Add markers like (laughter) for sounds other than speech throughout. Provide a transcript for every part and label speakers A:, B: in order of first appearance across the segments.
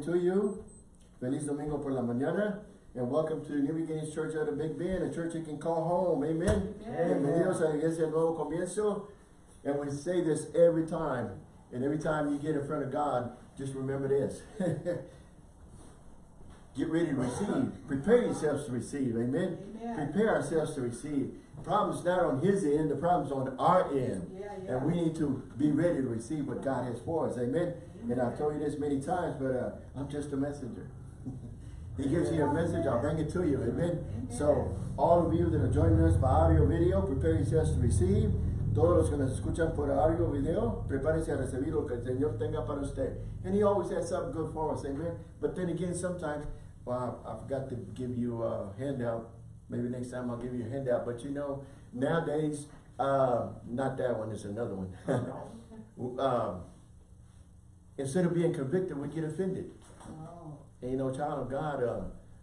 A: morning to you. Feliz Domingo por la mañana. And welcome to New Beginnings Church out of Big Bend, a church you can call home. Amen.
B: Amen.
A: Bienvenidos a la Iglesia Nuevo Comienzo. And we say this every time. And every time you get in front of God, just remember this. (laughs) get ready to receive. Prepare yourselves to receive. Amen.
B: Amen.
A: Prepare ourselves to receive. The problem's not on his end, the problem's on our end.
B: Yeah, yeah.
A: And we need to be ready to receive what God has for us. Amen. And I've told you this many times, but uh, I'm just a messenger. (laughs) he gives you a message, I'll bring it to you. Amen. So, all of you that are joining us by audio video, prepare yourselves to receive. Todos los que nos escuchan por audio video, prepárense a recibir lo que el Señor tenga para usted. And He always has something good for us, amen. But then again, sometimes, well, I, I forgot to give you a handout. Maybe next time I'll give you a handout. But you know, nowadays, uh, not that one, it's another one. (laughs) um, instead of being convicted, we get offended.
B: Oh,
A: And you know, child of God, uh,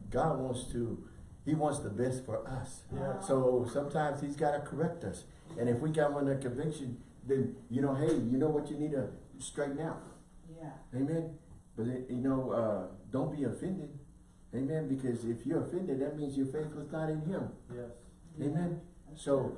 A: God wants to, He wants the best for us.
B: Yeah.
A: So sometimes He's got to correct us. And if we got one a conviction, then, you know, hey, you know what you need to straighten out.
B: yeah.
A: Amen. But, you know, uh, don't be offended. Amen. Because if you're offended, that means your faith was not in Him.
C: Yes.
A: Amen. So, be-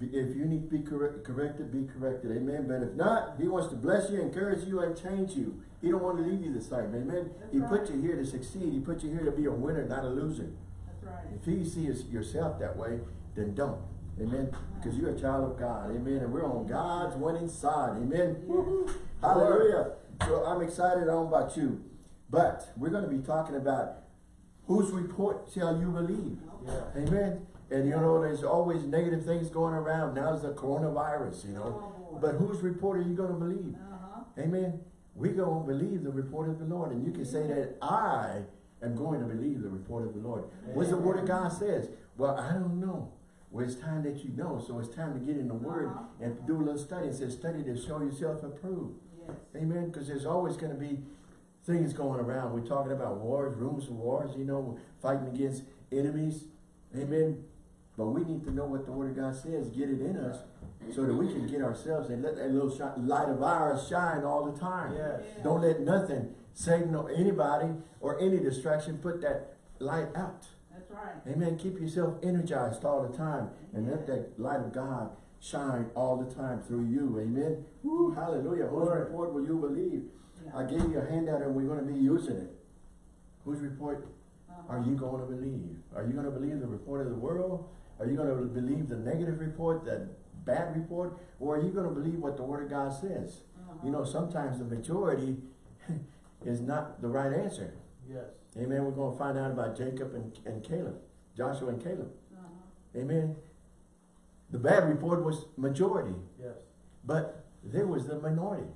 A: if you need to be correct, corrected, be corrected. Amen. But if not, He wants to bless you, encourage you, and change you. He don't want to leave you the same. Amen.
B: That's
A: he put you here to succeed. He put you here to be a winner, not a loser.
B: That's right.
A: If he sees yourself that way, then don't. Amen. Because you're a child of God. Amen. And we're on God's winning side. Amen. Hallelujah. So I'm excited. I don't about you. But we're going to be talking about whose report shall you believe?
C: Yeah.
A: Amen. And you know, there's always negative things going around. Now it's the coronavirus, you know.
B: Oh.
A: But whose report are you going to believe?
B: Uh-huh.
A: Amen. We're going to believe the report of the Lord. And you can say that I am going to believe the report of the Lord. What's the word of God says? Well, I don't know. Well, it's time that you know. So it's time to get in the word
B: Uh-huh.
A: and do a little study. It says study to show yourself approved.
B: Yes.
A: Amen. Because there's always going to be things going around. We're talking about wars, rumors of wars, you know, fighting against enemies. Amen. But we need to know what the Word of God says, get it in us, so that we can get ourselves and let that little shi- light of ours shine all the time.
C: Yes.
B: Yeah.
A: Don't let nothing, Satan or anybody or any distraction put that light out.
B: That's right.
A: Amen. Keep yourself energized all the time and let that light of God shine all the time through you. Amen. Woo, hallelujah. Whose report will you believe?
B: Yeah.
A: I gave you a handout and we're going to be using it. Whose report
B: Uh-huh.
A: are you going to believe? Are you going to believe the report of the world? Are you going to believe the negative report, that bad report? Or are you going to believe what the Word of God says?
B: Uh-huh.
A: You know, sometimes the majority (laughs) is not the right answer.
C: Yes.
A: Amen. We're going to find out about Jacob and, and Caleb, Joshua and Caleb.
B: Uh-huh.
A: Amen. The bad report was majority,
C: Yes.
A: but there was the minority.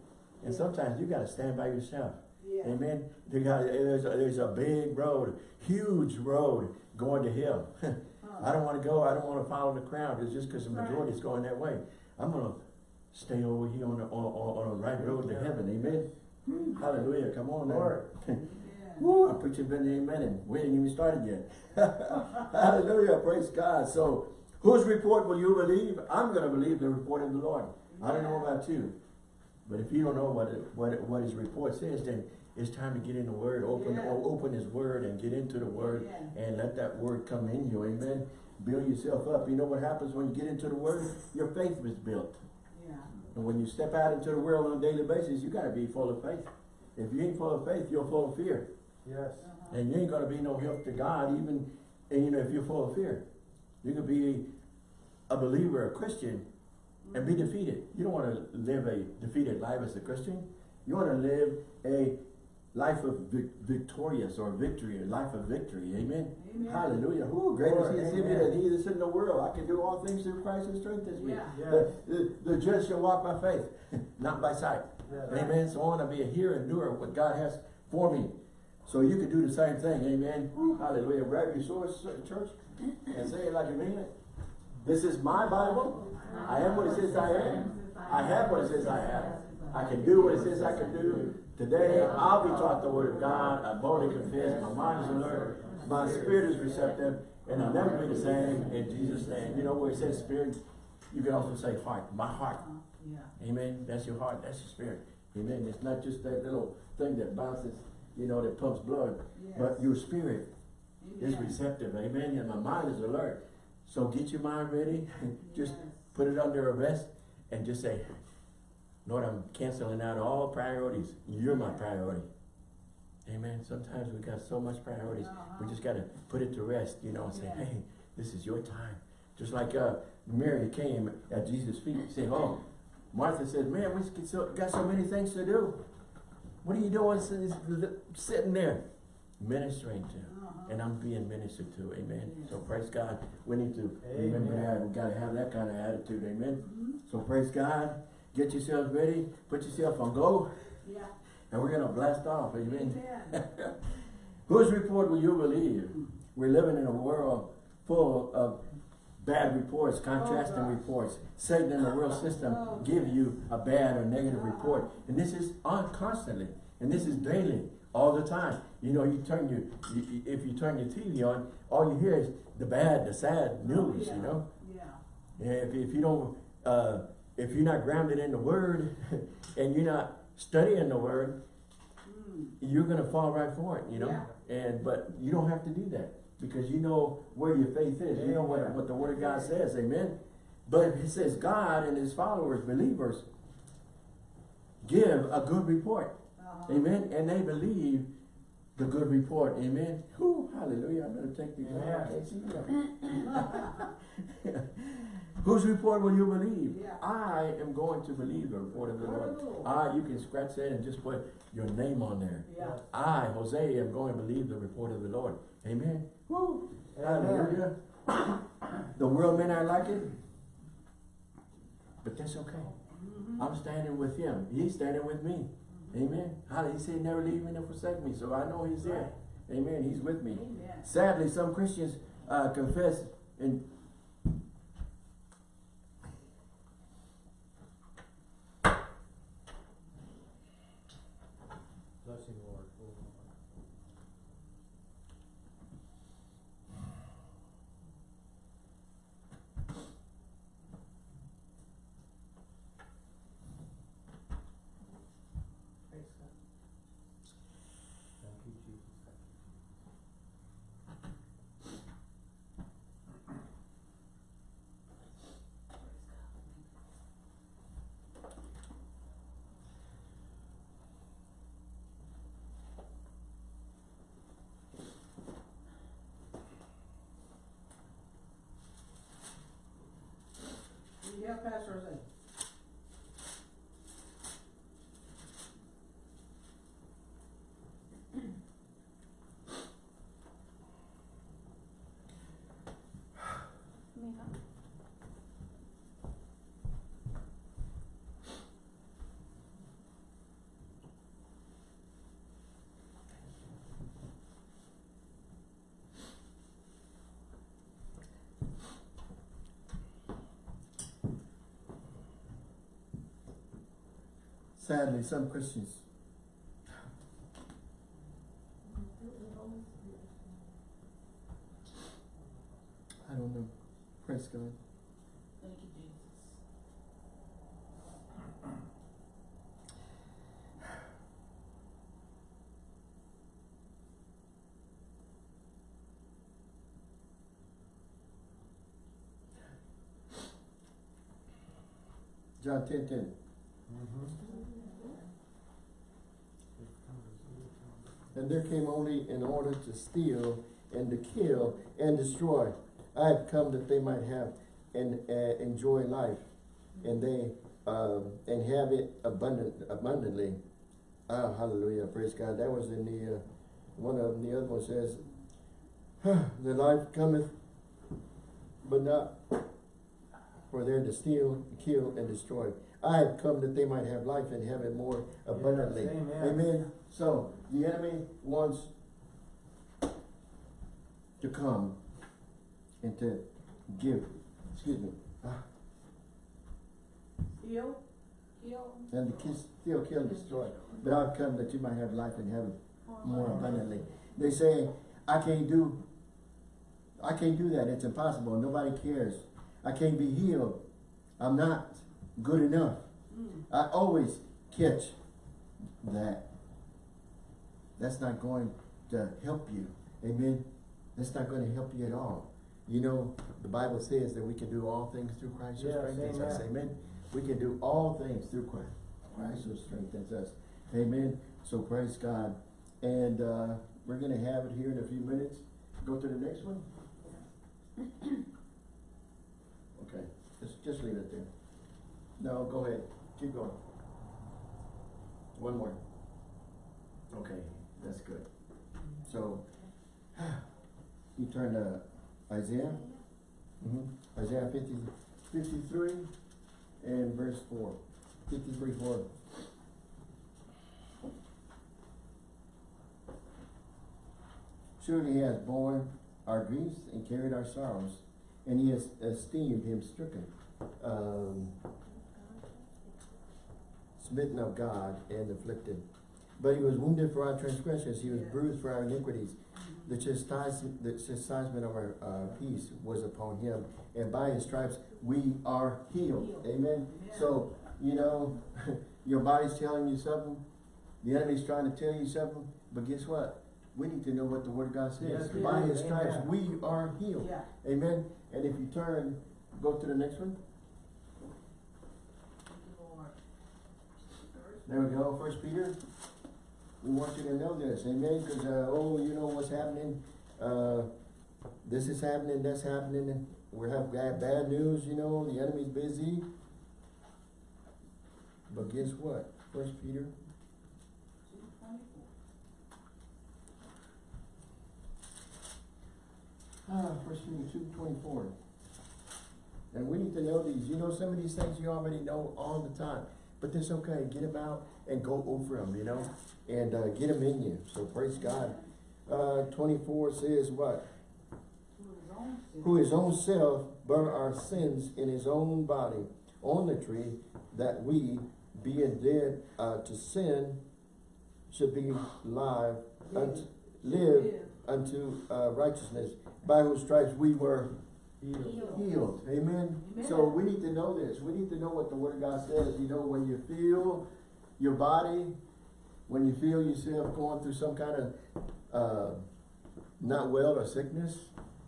A: And sometimes you got to stand by yourself.
B: Yeah.
A: Amen. There's, a, there's a big road, huge road going to hell. (laughs) I don't want to go. I don't want to follow the crowd. It's just because the majority is going that way. I'm going to stay over here on the, on, on, on the right road to heaven. Amen. Hmm. Hallelujah. Come on now.
C: Lord.
B: Yeah.
A: Woo, I'm preaching been the amen and we ain't even started yet. (laughs) Hallelujah. Praise God. So whose report will you believe? I'm going to believe the report of the Lord. I don't know about you. But if you don't know what it, what it, what his report says, then it's time to get in the word, open
B: Yeah.
A: open his word and get into the word
B: Yeah.
A: and let that word come in you. Amen. Build yourself up. You know what happens when you get into the word? Your faith is built.
B: Yeah.
A: And when you step out into the world on a daily basis, you got to be full of faith. If you ain't full of faith, you're full of fear.
C: Yes.
B: Uh-huh.
A: And you ain't gonna be no help to God, even, and you know, if you're full of fear. You could be a believer, a Christian, and be defeated. You don't wanna live a defeated life as a Christian. You wanna live a life of vic- victorious or victory, a life of victory, amen?
B: Amen.
A: Hallelujah. Who great is he that's in me
C: amen.
A: than he that's in the world. I can do all things through Christ who strengthens me.
B: Yeah.
C: Yes.
A: The, the, the just shall walk by faith, (laughs) not by sight.
C: Yes.
A: Amen. So I want to be a hearer and doer of what God has for me. So you can do the same thing. Amen. Hallelujah. Grab your sword, church, and say it like you mean it. This is my Bible. I am what it says I am. I have what it says I have. I can do what it says I can do. Today, I'll be taught the word of God. I boldly confess. My mind is alert. My spirit is receptive. And I'll never be the same in Jesus' name. You know where it says spirit? You can also say heart. My heart.
B: Yeah.
A: Amen. That's your heart. That's your spirit. Amen. It's not just that little thing that bounces you know, that pumps blood. But your spirit is receptive, amen, and my mind is alert. So get your mind ready, (laughs) just put it under arrest and just say, Lord, I'm canceling out all priorities. You're my priority. Amen. Sometimes we got so much priorities. We just got to put it to rest, you know, and say,
B: Yeah.
A: hey, this is your time. Just like uh, Mary came at Jesus' feet saying, oh, Martha said, man, we got so many things to do. What are you doing sitting- there? Ministering to. And I'm being ministered to, amen. So praise God. We need to remember that. We gotta have that kind of attitude, amen.
B: Mm-hmm.
A: So praise God. Get yourselves ready. Put yourself on go.
B: Yeah.
A: And we're gonna blast off, amen.
B: Amen. (laughs)
A: Whose report will you believe? We're living in a world full of bad reports, contrasting
B: Oh,
A: reports. Satan and the world system
B: Oh,
A: give you a bad or negative report. And this is on constantly. And this is daily, all the time. You know, you turn your, you, if you turn your TV on, all you hear is the bad, the sad news,
B: Yeah.
A: you know?
B: Yeah.
A: Yeah, if, if you don't, uh, if you're not grounded in the word (laughs) and you're not studying the word,
B: Mm.
A: you're gonna fall right for it, you know? And, but you don't have to do that because you know where your faith is. You know what, what the word of God says, amen? But it says God and his followers, believers, give a good report,
B: Uh-huh.
A: amen? And they believe the good report, amen? Whew, hallelujah, I better take these off. (laughs) (laughs) I
C: Amen.
A: can't see them. Whose report will you believe?
B: Yeah.
A: I am going to believe the report of the Lord.
B: Lord.
A: Ah, you can scratch that and just put your name on there.
B: Yeah.
A: I, Jose, am going to believe the report of the Lord. Amen. Woo.
C: Amen.
A: Hallelujah. (coughs) The world may not like it, but that's okay.
B: Mm-hmm.
A: I'm standing with him. He's standing with me. Amen. Hallelujah. He said, never leave me nor forsake me. So I know he's there. Amen. He's with me.
B: Amen.
A: Sadly, some Christians uh, confess and
C: Blessing, Lord.
B: Praise God.
C: Thank you, Jesus.
B: Have Pastor.
A: Sadly, some Christians. I don't know. Praise God.
B: Thank you, Jesus.
A: John 10 10. There came only in order to steal and to kill and destroy. I have come that they might have and uh, enjoy life, and they um, and have it abundant abundantly. Ah, hallelujah! Praise God. That was in the uh, one of them. The other one says, "The life cometh, but not for there to steal, kill, and destroy. I have come that they might have life and have it more abundantly."
C: Yes, amen.
A: Amen. So the enemy wants to come and to give, excuse me, ah,
B: Heal, heal.
A: and to kiss, steal, kill, and destroy. But I've come that you might have life and have it more abundantly. They say, I can't do, I can't do that. It's impossible. Nobody cares. I can't be healed. I'm not good enough.
B: Mm.
A: I always catch that. that's not going to help you. Amen. That's not going to help you at all. You know, the Bible says that we can do all things through Christ who strengthens us.
C: amen.
A: Amen. We can do all things through Christ. Christ who strengthens us. Amen. So praise God. And uh, we're going to have it here in a few minutes. Go to the next one. (coughs) Okay, just, just leave it there. No, go ahead. Keep going. One more. Okay, that's good. So, you turn to Isaiah. Mhm. Isaiah 50, 53 and verse four. Fifty-three, four. Surely he has borne our griefs and carried our sorrows, and he has esteemed him stricken, um, smitten of God and afflicted. But he was wounded for our transgressions, he was bruised for our iniquities. The chastisement, the chastisement of our uh, peace was upon him, and by his stripes we are healed. Amen. So, you know, (laughs) your body's telling you something, the enemy's trying to tell you something, but guess what? We need to know what the word of God says.
C: Yes,
A: By his stripes
C: Amen.
A: we are healed.
B: Yeah.
A: Amen. And if you turn, go to the next one. There we go, First Peter. We want you to know this, amen, because, uh, oh, you know what's happening, uh, this is happening, that's happening, we have bad news, you know, the enemy's busy. But guess what? First Peter, ah, First Peter two twenty-four. And we need to know these, you know, some of these things you already know all the time, but that's okay, get them out and go over them, you know? And, uh, get them in you, so praise God. Uh, twenty-four says what? Who his own self bare our sins in his own body on the tree, that we, being dead, uh, to sin, should be live, unto, live unto, uh, righteousness, by whose stripes we were
C: Healed.
A: healed. Amen. So we need to know this. We need to know what the word of God says. You know, when you feel your body, when you feel yourself going through some kind of uh, not well or sickness,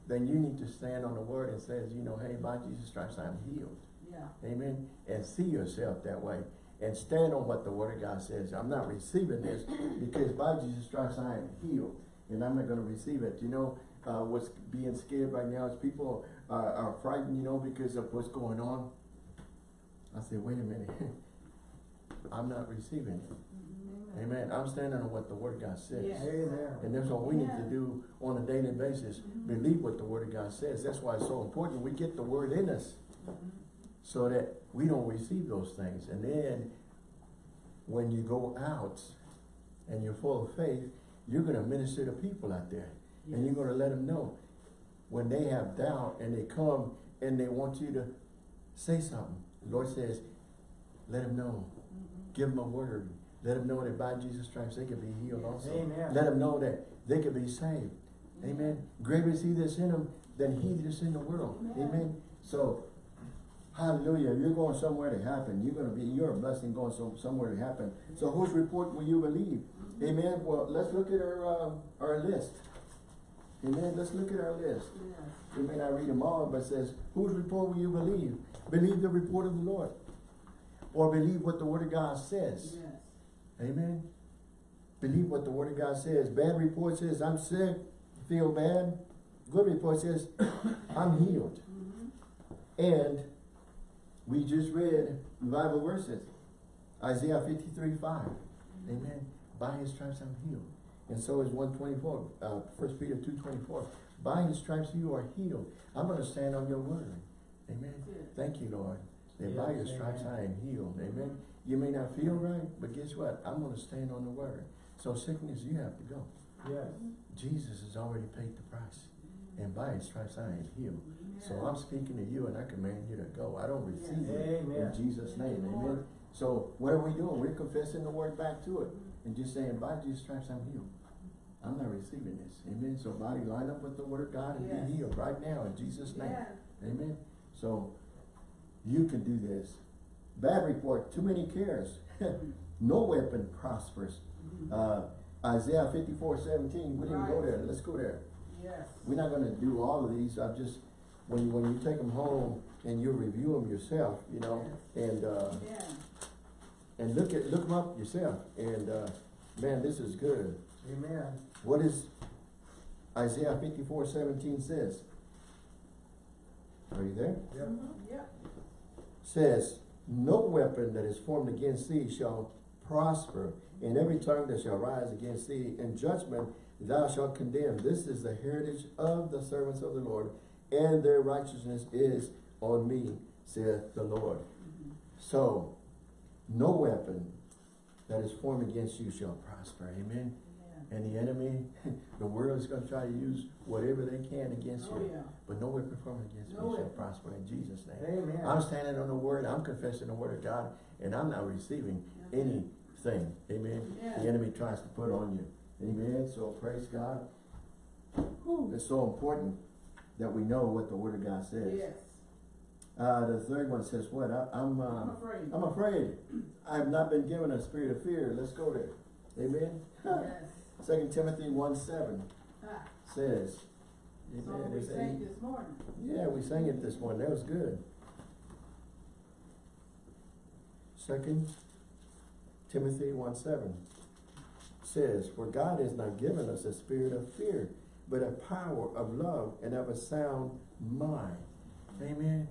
A: then you need to stand on the word and says, you know, hey, by Jesus Christ, I'm healed.
B: Yeah.
A: Amen. And see yourself that way. And stand on what the word of God says. I'm not receiving this because by Jesus Christ I am healed. And I'm not going to receive it. You know, uh, what's being scared right now is people are, are frightened, you know, because of what's going on. I said, wait a minute. (laughs) I'm not receiving it. Mm-hmm. Amen. I'm standing on what the word of God says.
B: Yes.
C: Amen.
A: And that's what we need to do on a daily basis. Mm-hmm. Believe what the word of God says. That's why it's so important. We get the word in us mm-hmm. so that we don't receive those things. And then when you go out and you're full of faith, you're going to minister to people out there. And you're going to let them know when they have doubt and they come and they want you to say something. The Lord says, let them know. Give them a word. Let them know that by Jesus Christ they can be healed also.
C: Amen.
A: Let them know that they can be saved. Amen. Greater is he that's in them than he that's in the world.
B: Amen.
A: Amen. So, hallelujah. You're going somewhere to happen. You're going to be, you're a blessing going some, somewhere to happen. So whose report will you believe? Amen. Well, let's look at our, uh, our list. Amen. Let's look at our list.
B: Yeah.
A: We may not read them all, but it says, whose report will you believe? Believe the report of the Lord. Or believe what the word of God says.
B: Yes.
A: Amen. Believe what the word of God says. Bad report says, I'm sick, feel bad. Good report says, (coughs) I'm healed. Mm-hmm. And we just read Bible verses. Isaiah 53, 5. Mm-hmm. Amen. By his stripes I'm healed. And so is 124, uh, 1 Peter 2.24. By his stripes you are healed. I'm going to stand on your word. Amen. Thank you, Lord. That by your stripes. I am healed. Amen. You may not feel right, but guess what? I'm going to stand on the word. So sickness, you have to go.
C: Yes.
A: Jesus has already paid the price. And by his stripes I am healed. So I'm speaking to you and I command you to go. I don't receive it in Jesus' name. Amen. So what are we doing? We're confessing the word back to it. And just saying, by Jesus' stripes I'm healed. I'm not receiving this. Amen. So body, line up with the word of God and
B: Yes.
A: be healed right now in Jesus' name.
B: Yeah.
A: Amen. So you can do this. Bad report, too many cares. (laughs) no weapon prospers. Uh, Isaiah fifty-four seventeen, we didn't go there, let's go there.
B: Yes.
A: We're not gonna do all of these, I just, when, you, when you take them home and you review them yourself, you know, and, uh,
B: Yeah.
A: and look at, look them up yourself, and, uh, man, this is good.
C: Amen.
A: What is Isaiah fifty-four seventeen says? Are you there?
C: Yep.
B: Mhm, Yep.
A: Says, no weapon that is formed against thee shall prosper, and every tongue that shall rise against thee in judgment thou shalt condemn. This is the heritage of the servants of the Lord, and their righteousness is on me, saith the Lord.
B: Mhm.
A: So, no weapon that is formed against you shall prosper, amen?
B: Yeah.
A: And the enemy, (laughs) the world is gonna try to use whatever they can against
B: Oh,
A: you.
B: yeah.
A: But no weapon formed against
B: No
A: me shall prosper in Jesus' name.
C: Amen.
A: I'm standing on the word, I'm confessing the word of God, and I'm not receiving anything, amen?
B: Yeah.
A: The enemy tries to put on you, amen? So praise God. Whew, It's so important that we know what the word of God says.
B: Yes.
A: Uh, the third one says what? I, I'm, uh,
B: I'm afraid.
A: I'm afraid. I have not been given a spirit of fear. Let's go there. Amen?
B: Yes. (laughs)
A: Second Timothy one seven
B: Ah,
A: says,
B: So we sang this morning.
A: Yeah, we sang it this morning. That was good. Second Timothy one seven says, For God has not given us a spirit of fear, but a power of love and of a sound mind. Amen.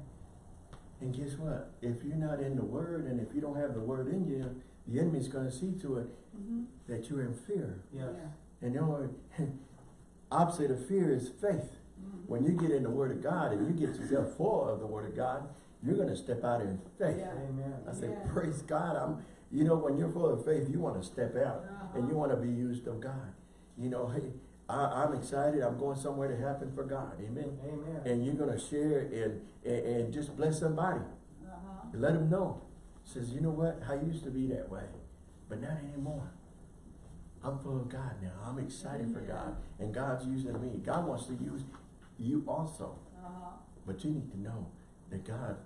A: And guess what? If you're not in the word and if you don't have the word in you, the enemy's gonna see to it
B: Mm-hmm.
A: that you're in fear.
C: Yes.
A: And the only opposite of fear is faith.
B: Mhm.
A: When you get in the word of God and you get yourself full of the word of God, you're gonna step out in faith.
B: Yeah.
C: Amen.
A: I say,
B: Yeah.
A: praise God. I'm, you know, when you're full of faith, you wanna step out and you
B: Uh-huh.
A: wanna be used of God. You know, hey, I, I'm excited. I'm going somewhere to happen for God. Amen.
C: Amen.
A: And you're gonna share and, and, and just bless somebody.
B: Uh-huh.
A: Let them know. Says, you know what? I used to be that way, but not anymore. I'm full of God now. I'm excited for God. And God's using me. God wants to use you also.
B: Uh-huh.
A: But you need to know that God,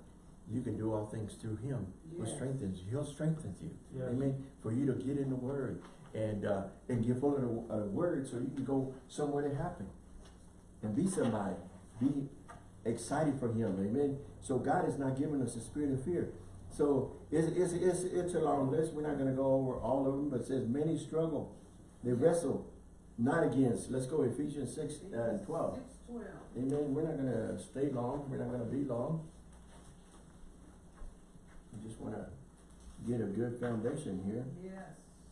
A: you can do all things through Him who strengthens you. He'll strengthen you.
C: Yes.
A: Amen. For you to get in the Word and uh, and get full of the uh, Word so you can go somewhere to happen and be somebody. Be excited for Him. Amen. So God has not given us a spirit of fear. So it's, it's, it's, it's a long list. We're not going to go over all of them, but it says many struggle. They wrestle not against. Let's go Ephesians 6 uh, and 12.
B: Six twelve.
A: Amen. We're not gonna stay long. We're not gonna be long. We just wanna get a good foundation here.
B: Yes.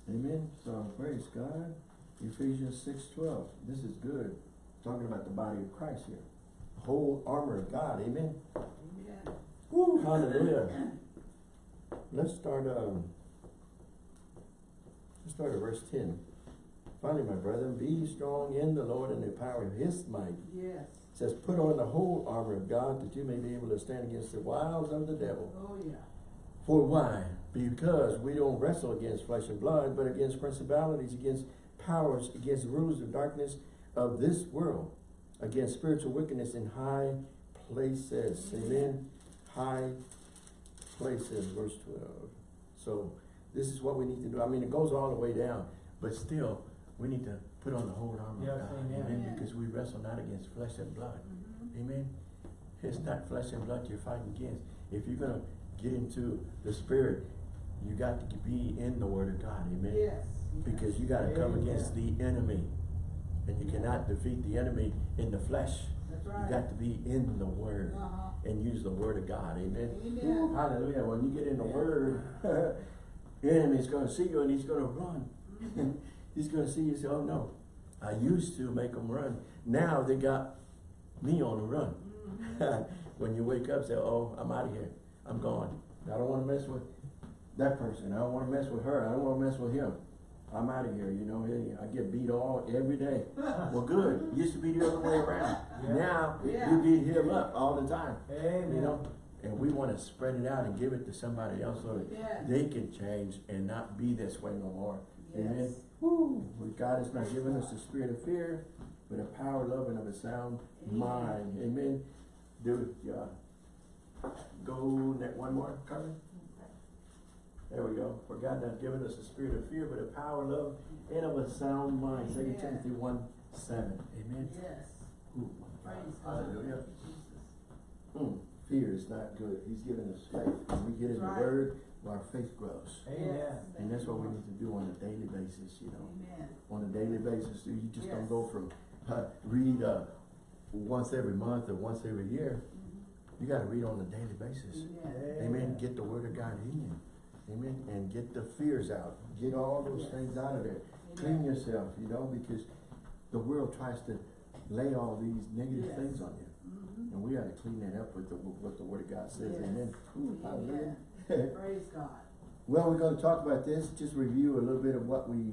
A: Amen. So praise God. Ephesians six twelve. This is good. Talking about the body of Christ here. The whole armor of God. Amen.
B: Amen.
A: Woo, hallelujah. (clears throat) Let's start, um, let's start at verse ten. Finally, my brethren, be strong in the Lord and the power of his might.
B: Yes.
A: It says, put on the whole armor of God that you may be able to stand against the wiles of the devil.
B: Oh, yeah.
A: For why? Because we don't wrestle against flesh and blood, but against principalities, against powers, against rulers of darkness of this world, against spiritual wickedness in high places. Amen. High places, verse twelve. So this is what we need to do. I mean, it goes all the way down, but still, we need to put on the whole armor
C: Yes,
A: of God.
C: amen.
B: Amen.
A: Because we wrestle not against flesh and blood.
B: Mhm.
A: Amen. It's not flesh and blood you're fighting against. If you're gonna get into the spirit, you got to be in the word of God. Amen.
B: Yes.
A: Because you gotta come against the enemy. And you cannot defeat the enemy in the flesh.
B: That's
A: You got to be in the word
B: Uh-huh.
A: and use the word of God. Amen.
B: Amen.
A: Hallelujah. When you get in the word, (laughs) the enemy's gonna see you and he's gonna run.
B: Mhm. (laughs)
A: He's gonna see you and say, oh no, I used to make them run. Now they got me on the run.
B: Mhm. (laughs)
A: when you wake up, say, oh, I'm out of here. I'm gone. I don't wanna mess with that person. I don't wanna mess with her. I don't wanna mess with him. I'm out of here, you know, I get beat all every day. Well, good. Used to be the other way around.
C: Yeah.
A: Now,
B: Yeah.
A: you beat him up all the time,
C: Amen.
A: you know? And we wanna spread it out and give it to somebody else so that
B: Yes.
A: they can change and not be this way no more. Amen.
B: Yes.
A: Woo. God has not given us the spirit of fear, but a power, love, and of a sound
B: Amen.
A: mind. Amen. Do it, yeah. Go that one more, Carmen. There we go. For God not given us a spirit of fear, but a power, love, and of a sound mind. Second Timothy one, seven. Amen.
B: Yes.
A: Ooh,
B: Praise God.
A: Hallelujah.
B: Jesus.
A: Hmm, fear is not good. He's given us faith. When we get in the
B: Right.
A: word, our faith grows.
C: Amen.
A: And that's what we need to do on a daily basis, you know.
B: Amen.
A: On a daily basis, you just don't go from, uh, read, uh, once every month or once every year. You gotta read on a daily basis.
B: Amen.
A: Amen. Get the word of God in you. Amen. And get the fears out. Get all those
B: Yes.
A: things out of there. Clean yourself, you know, because the world tries to lay all these negative
B: Yes.
A: things on you.
B: Mhm.
A: And we gotta clean that up with the, what the word of God says.
B: Yes.
A: Amen. Ooh.
B: Amen. Praise (laughs) God.
A: Well, we're gonna talk about this, just review a little bit of what we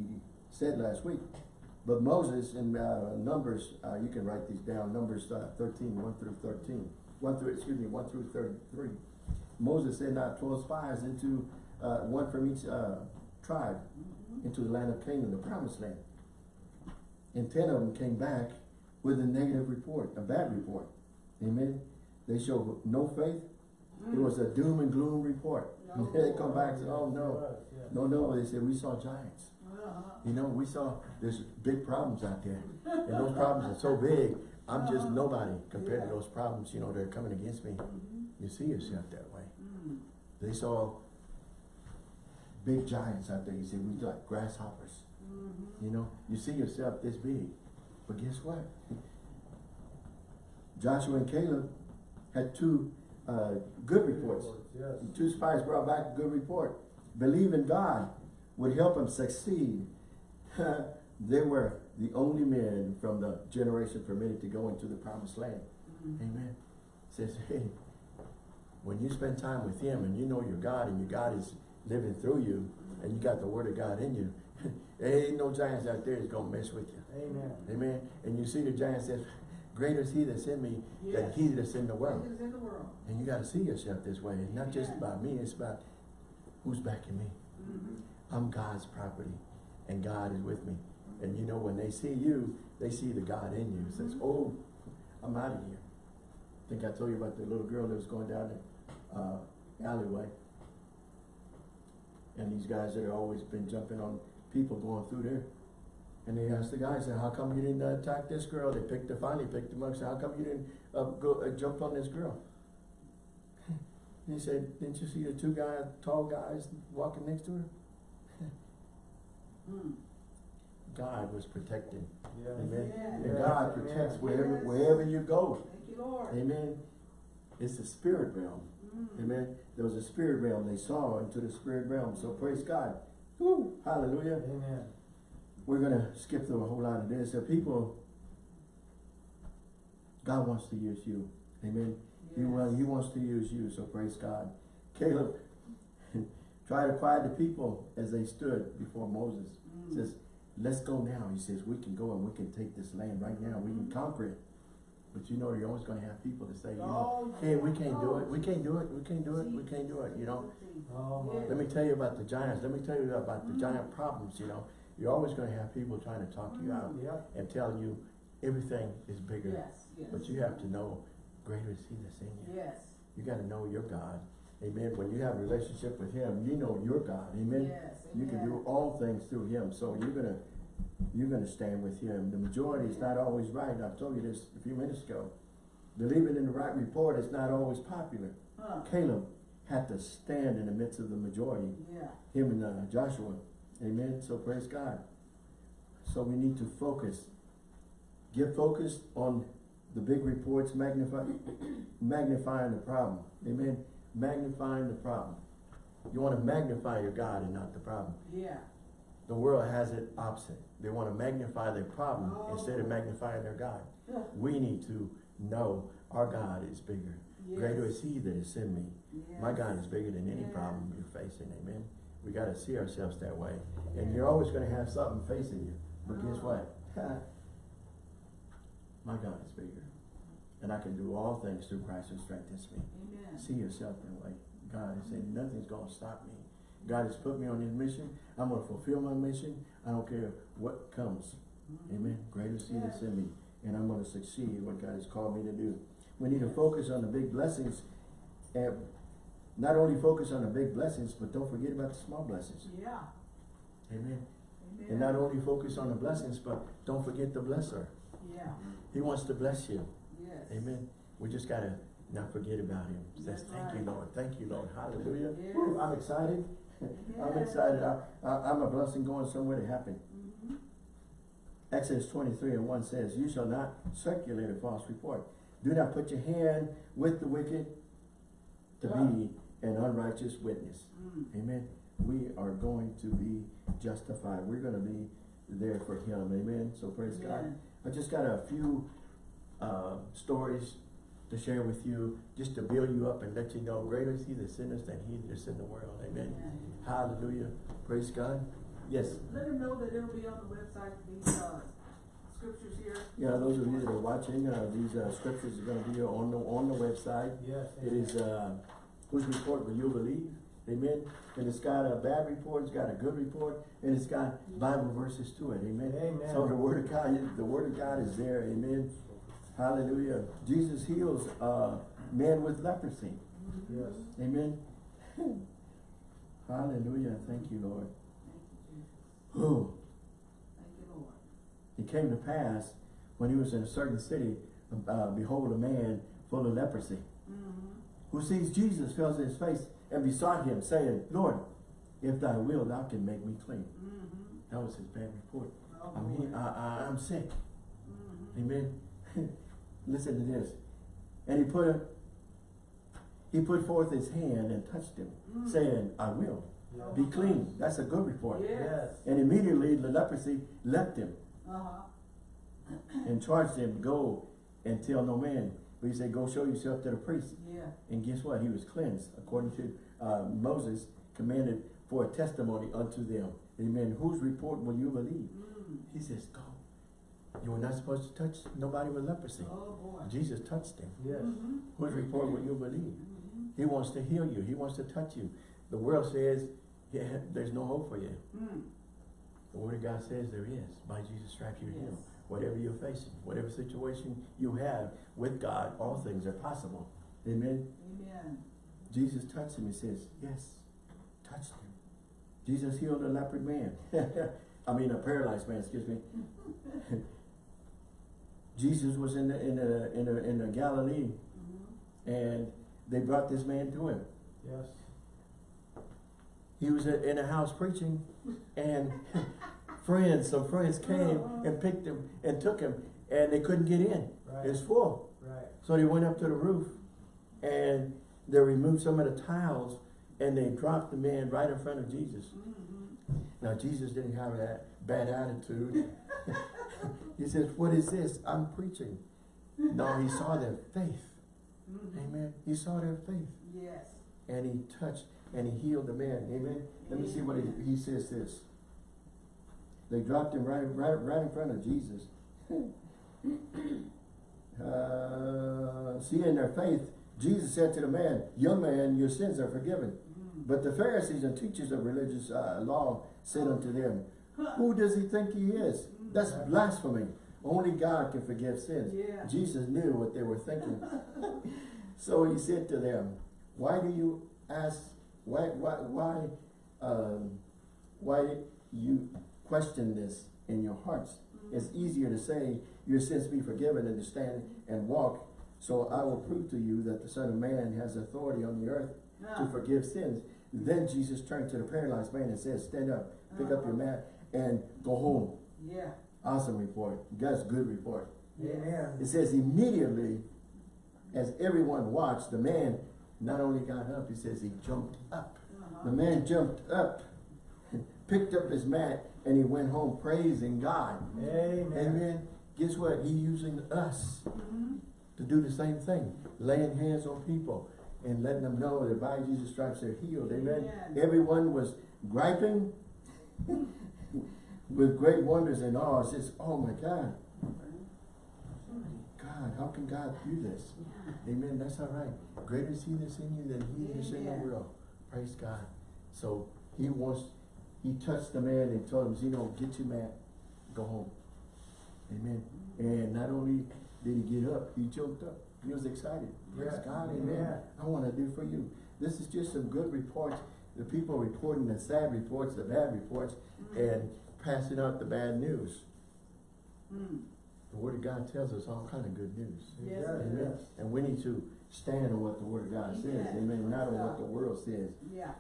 A: said last week. But Moses in, uh, Numbers, uh, you can write these down, Numbers, uh, thirteen, one through thirteen. One through, excuse me, one through thirty-three. Moses sent out twelve spies into, uh, one from each, uh, tribe
B: Mhm.
A: into the land of Canaan, the promised land. And ten of them came back with a negative report, a bad report. Amen. They show no faith. It was a doom and gloom report.
B: No. (laughs)
A: They come back and say, oh no,
C: Yes, yes.
A: no, no, they said, we saw giants.
B: Uh-huh.
A: You know, we saw, there's big problems out there. And those problems are so big, I'm just
B: Uh-huh.
A: nobody compared to those problems, you know, that are coming against me.
B: Mhm.
A: You see yourself that way.
B: Mm.
A: They saw big giants out there. You said, we like grasshoppers.
B: Mhm.
A: You know, you see yourself this big. But guess what? Joshua and Caleb had two uh, good reports.
C: Yes.
A: Two spies brought back a good report. Believe in God would help them succeed. (laughs) they were the only men from the generation permitted to go into the promised land.
B: Mhm.
A: Amen. Says, hey, when you spend time with him and you know your God and your God is living through you and you got the word of God in you, there ain't no giants out there that's gonna mess with you.
C: Amen.
A: Amen. And you see the giant says, greater is he that's in me than he that's in the world.
B: In the world.
A: And you gotta see yourself this way. It's not just about me, it's about who's backing me.
B: Mhm.
A: I'm God's property and God is with me. And you know, when they see you, they see the God in you. It says,
B: Mhm.
A: oh, I'm out of here. I think I told you about the little girl that was going down the uh, alleyway. And these guys that have always been jumping on people going through there. And they asked the guy, said, how come you didn't attack this girl? They picked her, finally picked him up, said, how come you didn't uh, go, uh, jump on this girl? (laughs) He said, didn't you see the two guys, tall guys walking next to her? (laughs)
B: Mm.
A: God was protecting.
C: Yes.
A: Amen.
B: Yeah.
A: And God
C: amen.
A: protects wherever,
B: Yes.
A: wherever you go.
B: Thank you, Lord.
A: Amen. It's the spirit realm.
B: Mm.
A: Amen. There was a spirit realm. They saw into the spirit realm. So praise God. Woo. Hallelujah.
C: Amen.
A: We're gonna skip through a whole lot of this. The people, God wants to use you. Amen. He, wa-
B: Yes.
A: he wants to use you. So praise God. Caleb (laughs) tried to quiet the people as they stood before Moses.
B: Mm.
A: says, let's go now. He says, we can go and we can take this land right now. We can conquer it. But you know, you're always gonna have people that say, you know,
B: Oh,
A: hey, we can't do it. We can't do it. We can't do it. We can't do it. You know,
C: Oh,
A: let me tell you about the giants. Let me tell you about the giant mm-hmm. problems, you know. You're always gonna have people trying to talk you out mm-hmm.
C: Yep.
A: and tell you everything is bigger.
B: Yes, yes.
A: But you have to know, greater is he that's in you.
B: Yes.
A: You gotta know your God. Amen. When you have a relationship with him, you know your God. Amen.
B: Yes.
A: You can do all things through him. So you're gonna, you're gonna stand with him. The majority is not always right. I told you this a few minutes ago. Believing in the right report is not always popular.
B: Huh.
A: Caleb had to stand in the midst of the majority,
B: Yeah.
A: him and uh, Joshua. Amen. So praise God. So we need to focus. Get focused on the big reports, magnify, (coughs) magnifying the problem. Amen. Magnifying the problem. You want to magnify your God and not the problem.
B: Yeah.
A: The world has it opposite. They want to magnify their problem
B: Oh.
A: instead of magnifying their God.
B: Yeah.
A: We need to know our God is bigger. Greater
B: Yes.
A: is He that is in me. My God is bigger than any
B: Yeah.
A: problem you're facing. Amen. We got to see ourselves that way. And you're always going to have something facing you. But guess
B: Oh.
A: what? (laughs) My God is bigger. And I can do all things through Christ who strengthens me.
B: Amen.
A: See yourself that way. God is saying, nothing's going to stop me. God has put me on his mission. I'm going to fulfill my mission. I don't care what comes.
B: Mhm.
A: Amen. Greater is he that's in me. And I'm going to succeed what God has called me to do. We need to focus on the big blessings and not only focus on the big blessings, but don't forget about the small blessings.
B: Yeah.
A: Amen.
B: Amen.
A: And not only focus on the blessings, but don't forget the blesser.
B: Yeah,
A: He wants to bless you.
B: yes.
A: Amen. We just gotta not forget about him. Says,
B: That's
A: thank you. Lord. Thank you, Lord. Hallelujah.
B: Yes.
A: I'm excited. I'm excited. I, I'm a blessing going somewhere to happen.
B: Mhm.
A: Exodus twenty-three and one says, you shall not circulate a false report. Do not put your hand with the wicked to be an unrighteous witness.
B: Mm.
A: Amen. We are going to be justified. We're gonna be there for him. Amen. So praise God. I just got a few, uh, stories to share with you, just to build you up and let you know, greater is he that sinners than he that is in the world. Amen.
B: Amen.
A: Hallelujah. Praise God. Yes.
B: Let them know that it'll be on the website, these, uh, scriptures here.
A: Yeah, those of you that are watching, uh, these, uh, scriptures are gonna be on the, on the website.
C: Yes.
A: It is, uh, whose report will you believe? Amen. And it's got a bad report, it's got a good report, and it's got Bible verses to it. Amen.
C: Amen.
A: So the word of God, the word of God is there. Amen. Hallelujah. Jesus heals, uh, men with leprosy.
C: Yes.
A: Amen. (laughs) Hallelujah. Thank you, Lord.
B: Thank you, Jesus.
A: Whew.
B: Thank you, Lord.
A: It came to pass when he was in a certain city, uh, behold, a man full of leprosy,
B: Mm-hmm.
A: who sees Jesus, fell on his face, and besought him, saying, Lord, if thy will, thou can make me clean.
B: Mm-hmm.
A: That was his bad report.
B: Oh,
A: I'm, he. I, I, I'm sick.
B: Mhm.
A: Amen. (laughs) Listen to this. And he put a, he put forth his hand and touched him,
B: Mm.
A: saying, I will
C: Yes.
A: be clean. That's a good report.
B: Yes.
A: And immediately the leprosy left him
B: Uh-huh.
A: and charged him, go and tell no man. But he said, go show yourself to the priest.
B: Yeah.
A: And guess what? He was cleansed according to uh, Moses commanded for a testimony unto them. Amen. Whose report will you believe?
B: Mm.
A: He says, go. You were not supposed to touch nobody with leprosy.
B: Oh, boy.
A: Jesus touched him.
C: Yes.
B: Mhm.
A: Whose report will you believe?
B: Mhm.
A: He wants to heal you. He wants to touch you. The world says, yeah, there's no hope for you.
B: Mm.
A: The word of God says there is. By Jesus' stripes you're healed. Whatever you're facing, whatever situation you have with God, all things are possible. Amen.
B: Amen.
A: Jesus touched him. He says, yes, touched him. Jesus healed a leopard man. (laughs) I mean, a paralyzed man, excuse me. (laughs) Jesus was in the, in the, in the, in the Galilee
B: Mhm.
A: and they brought this man to him.
C: Yes.
A: He was in a house preaching and (laughs) friends, some friends came and picked him and took him and they couldn't get in.
C: Right.
A: It was full.
C: Right.
A: So they went up to the roof and they removed some of the tiles and they dropped the man right in front of Jesus.
B: Mhm.
A: Now Jesus didn't have that bad attitude. (laughs) he says, what is this? I'm preaching. No, he saw their faith.
B: Mhm.
A: Amen. He saw their faith.
B: Yes.
A: And he touched and he healed the man. Amen. Let me see what he, he says this. They dropped him right, right, right in front of Jesus. (laughs) uh, seeing their faith, Jesus said to the man, Young man, your sins are forgiven.
B: Mhm.
A: But the Pharisees and teachers of religious uh, law said unto them, Who does he think he is? That's blasphemy. Only God can forgive sins.
B: Yeah.
A: Jesus knew what they were thinking. (laughs) so he said to them, Why do you ask, why, why, why, um, why you question this in your hearts? It's easier to say, Your sins be forgiven than to stand and walk. So I will prove to you that the Son of Man has authority on the earth to
B: Ah.
A: forgive sins. Then Jesus turned to the paralyzed man and said, Stand up, pick up your mat, and go home.
B: Yeah.
A: Awesome report. God's good report.
C: Amen.
A: It says immediately, as everyone watched, the man not only got up, he says he jumped up.
B: Uh-huh.
A: The man jumped up, (laughs) picked up his mat, and he went home praising God.
C: Amen.
A: Amen. Guess what? He using us
B: Mhm.
A: to do the same thing, laying hands on people and letting them know that by Jesus' stripes they're healed. Amen.
B: Amen.
A: Everyone was griping (laughs) with great wonders and awe. It says, oh my God, God, how can God do this? Amen. That's all right. Greater is he that's in you than he that's in the world. Praise God. So he wants, he touched the man and told him, you know, get your mat, go home. Amen. And not only did he get up, he jumped up. He was excited. Praise
C: Yeah.
A: God. Amen.
C: Yeah.
A: I want to do for you. This is just some good reports, the people reporting the sad reports, the bad reports, mm. and passing out the bad news.
B: Mm.
A: The word of God tells us all kind of good news.
B: Yes,
A: Amen.
C: yes.
A: And we need to stand on what the word of God says,
B: Yes.
A: amen, not on what the world says.
B: Yeah.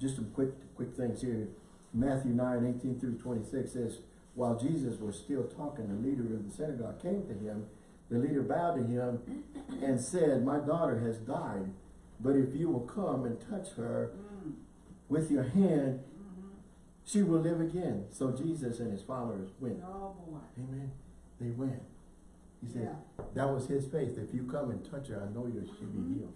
A: Just some quick, quick things here. Matthew nine, eighteen through twenty-six says, while Jesus was still talking, the leader of the synagogue came to him. The leader bowed to him and said, my daughter has died, but if you will come and touch her
B: Mm.
A: with your hand. She will live again. So Jesus and his followers went.
B: Oh, boy.
A: Amen. They went. He said,
B: Yeah.
A: that was his faith. If you come and touch her, I know you she'll be healed.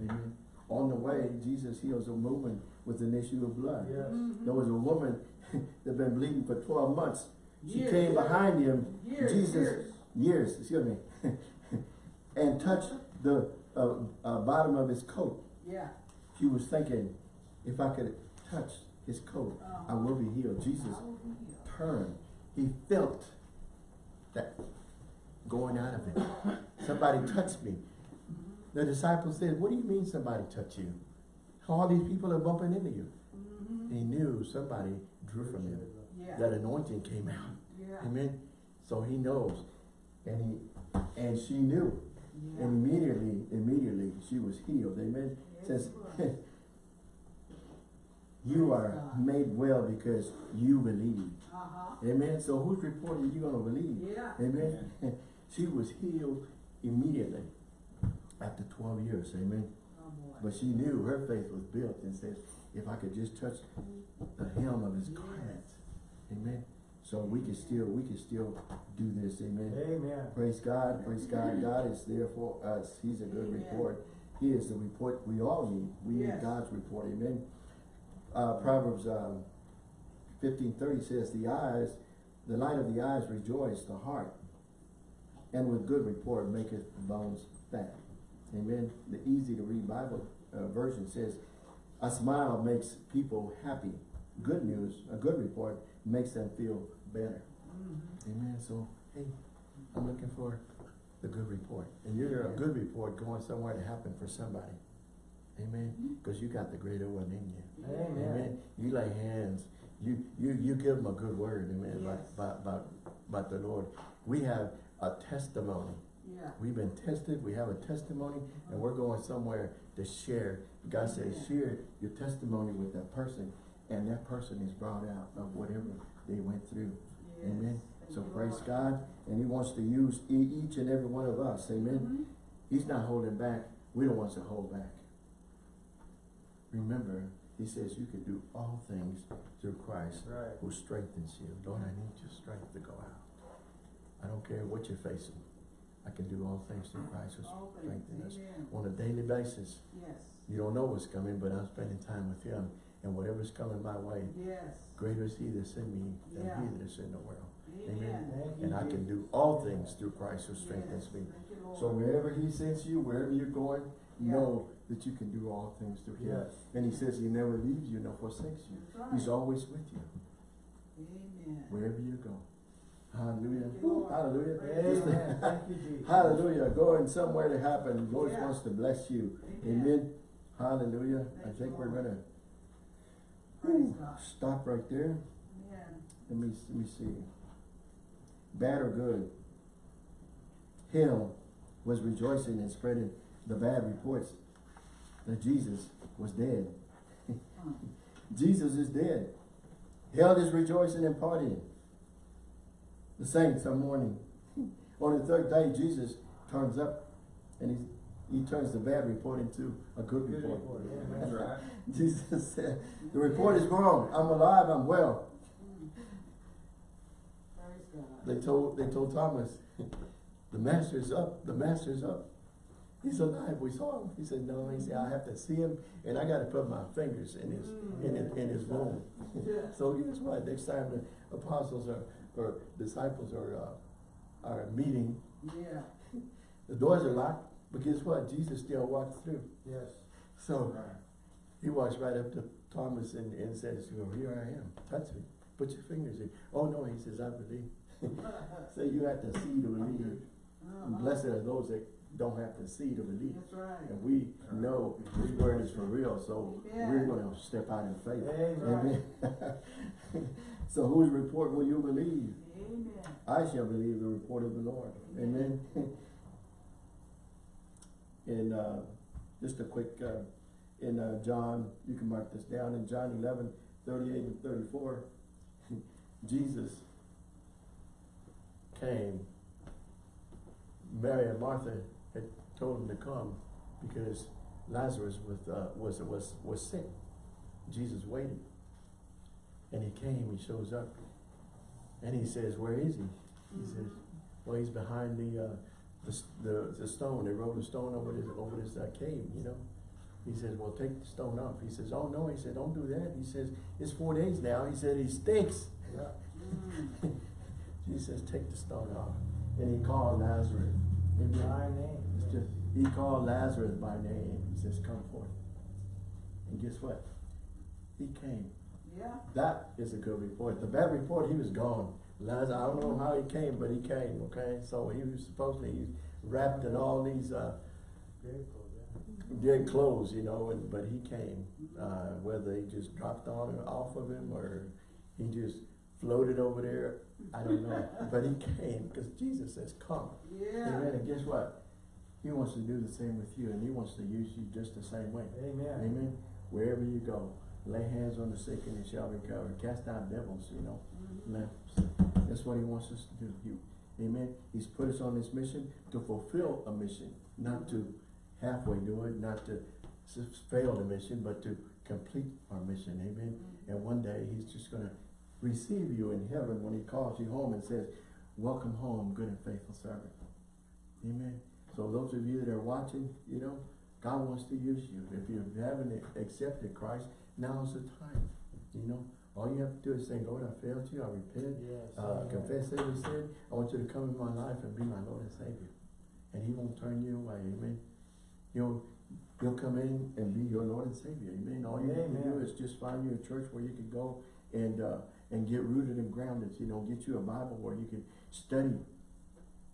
A: Amen. On the way, Jesus heals a woman with an issue of blood.
C: Yes.
B: Mhm.
A: There was a woman (laughs) that been bleeding for twelve months. She
B: Years,
A: came behind him,
B: Years,
A: Jesus,
B: years.
A: years, excuse me, (laughs) and touched the uh, uh, bottom of his coat.
B: Yeah.
A: She was thinking, if I could touch his coat, I will be healed. Jesus
B: I will be healed.
A: turned. He felt that going out of him. Somebody touched me. The disciples said, what do you mean somebody touched you? All these people are bumping into you. He knew somebody drew from him.
B: Yeah.
A: That anointing came out.
B: Yeah.
A: Amen. So he knows. And he and she knew.
B: Yeah.
A: And immediately, immediately she was healed. Amen.
B: Yes,
A: Says
B: she was.
A: You are
B: God.
A: made well because you believe.
B: Uh-huh.
A: Amen. So whose report are you gonna believe?
B: Yeah.
A: Amen. (laughs) She was healed immediately after twelve years. Amen.
B: Oh.
A: But she knew her faith was built and says, if I could just touch the hem of his
B: Yes.
A: garment. Amen. So we can still, we can still do this. Amen.
C: Amen.
A: Praise God, praise God. God is there for us. He's a good
B: Amen.
A: report. He is the report we all need. We need God's report. Amen. Uh, Proverbs, um, fifteen thirty says, the eyes, the light of the eyes rejoice the heart. And with good report maketh the bones fat. Amen. The easy to read Bible, uh, version says, a smile makes people happy. Good news, a good report makes them feel better.
B: Mhm.
A: Amen. So, hey, I'm looking for the good report. And you're a good report going somewhere to happen for somebody. Amen. Because you got the greater one in you.
C: Amen.
A: Amen. You lay hands. You you you give them a good word. Amen.
B: Yes.
A: about, about, about the Lord. We have a testimony.
B: Yeah.
A: We've been tested. We have a testimony, and we're going somewhere to share. God says, share your testimony with that person, and that person is brought out of whatever they went through.
B: Yes.
A: Amen.
B: Thank
A: So praise
B: Lord.
A: God, and He wants to use each and every one of us. Amen.
B: Mhm.
A: He's not holding back. We don't want to hold back. Remember, He says you can do all things through Christ
C: Right.
A: who strengthens you. Lord, I need your strength to go out. I don't care what you're facing. I can do all things through Christ who strengthens us. On a daily basis,
B: Yes.
A: you don't know what's coming, but I'm spending time with Him. And whatever's coming my way,
B: Yes.
A: greater is He that's in me than
B: Yeah.
A: He that is in the world.
B: Amen.
C: You,
A: And I can do all things through Christ who strengthens
B: Yes.
A: me.
B: Thank you, Lord.
A: So wherever he sends you, wherever you're going,
B: Yeah.
A: know that you can do all things through him.
C: Yes.
A: And he says he never leaves you nor forsakes you.
B: Right.
A: He's always with you,
B: Amen.
A: wherever you go. Hallelujah.
B: Thank you,
A: Hallelujah.
C: Amen. Thank you, Jesus.
A: Hallelujah. Going somewhere to happen. The Lord
B: Yeah.
A: wants to bless you.
B: Amen.
A: Amen. Hallelujah. I think we're whew,
B: God.
A: stop right there.
B: Amen.
A: Let me, let me see. Bad or good? Hell was rejoicing and spreading the bad reports that Jesus was dead. (laughs) Jesus is dead. Hell is rejoicing and partying. The saints are mourning. (laughs) On the third day, Jesus turns up and he, he turns the bad report into a good
C: Good
A: report.
C: report, yeah. (laughs)
D: That's right.
A: Jesus said, the report is wrong. I'm alive, I'm well. They told, they told Thomas, the master's up, the master's up. He's alive, we saw him. He said, no, he said, I have to see him and I gotta put my fingers in his, in his, in his wound. (laughs) So guess what, next time the apostles are, or disciples are, uh, are meeting,
B: Yeah. (laughs)
A: the doors are locked, but guess what, Jesus still walks through.
C: Yes.
A: So, he walks right up to Thomas and, and says, well, here I am, touch me, put your fingers in. Oh, no, he says, I believe. (laughs) So you have to see to believe.
B: Uh-huh.
A: blessed are those that don't have to see the relief.
B: That's right.
A: And we know His word is for real, so we're gonna step out in faith.
C: Amen.
A: Amen. (laughs) So whose report will you believe?
B: Amen.
A: I shall believe the report of the Lord. Amen. (laughs) In, uh, just a quick, uh, in, uh, John, you can mark this down, in John eleven, thirty-eight and thirty-four, (laughs) Jesus came. Mary and Martha had told him to come because Lazarus was, uh, was, was, was sick. Jesus waited. And he came, he shows up, and he says, where is he? He says, well, he's behind the, uh, the, the, the stone, they rolled a stone over this, over this, uh, cave, you know? He says, well, take the stone off. He says, oh, no, he said, don't do that. He says, it's four days now. He said, he stinks.
C: Yeah.
B: Mm. (laughs)
A: Jesus says, take the stone off. And he called Lazarus. Amen.
C: My name.
A: It's he called Lazarus by name. He says, come forth. And guess what? He came.
B: Yeah.
A: That is a good report. The bad report, he was gone. Lazarus, I don't know how he came, but he came, okay? So he was supposedly he's wrapped in all these, uh,
C: Very cool,
A: dead clothes, you know, and, but he came. Uh, whether they just dropped on or off of him or he just floated over there, I don't know. (laughs) But he came because Jesus says, come.
B: Yeah.
A: Amen. And guess what? He wants to do the same with you and he wants to use you just the same way.
C: Amen.
A: Amen. Wherever you go, lay hands on the sick and they shall recover. Cast out devils, you know.
B: Mhm.
A: That's what he wants us to do. You, amen. He's put us on this mission to fulfill a mission, not to halfway do it, not to fail the mission, but to complete our mission. Amen. And one day he's just gonna receive you in heaven when he calls you home and says, welcome home, good and faithful servant. Amen. So those of you that are watching, you know, God wants to use you. If you haven't accepted Christ, now's the time. You know, all you have to do is say, Lord, I failed you, I repent,
C: Yes.
A: uh,
C: amen.
A: confess every sin. I want you to come in my life and be my Lord and Savior. And he won't turn you away, amen. He'll, he'll come in and be your Lord and Savior, amen. All you have to do is just find you a church where you can go and, uh, and get rooted and grounded, you know, get you a Bible where you can study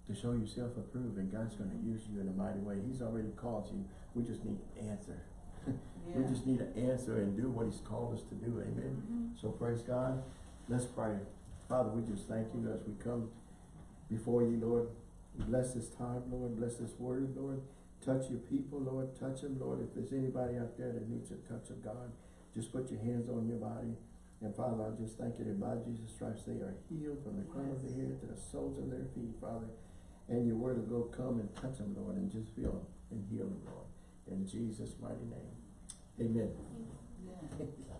A: to show yourself approved and God's gonna use you in a mighty way. He's already called you. We just need to answer. (laughs) We just need to answer and do what he's called us to do, amen.
B: Mhm.
A: So praise God. Let's pray. Father, we just thank you as we come before you, Lord. Bless this time, Lord. Bless this word, Lord. Touch your people, Lord. Touch them, Lord. If there's anybody out there that needs a touch of God, just put your hands on your body. And Father, I just thank you that by Jesus Christ they are healed from the crown of their head to the soles of their feet, Father. And your word will go come and touch them, Lord, and just feel them and heal them, Lord. In Jesus' mighty name. Amen.
B: Yeah.